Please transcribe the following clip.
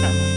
的。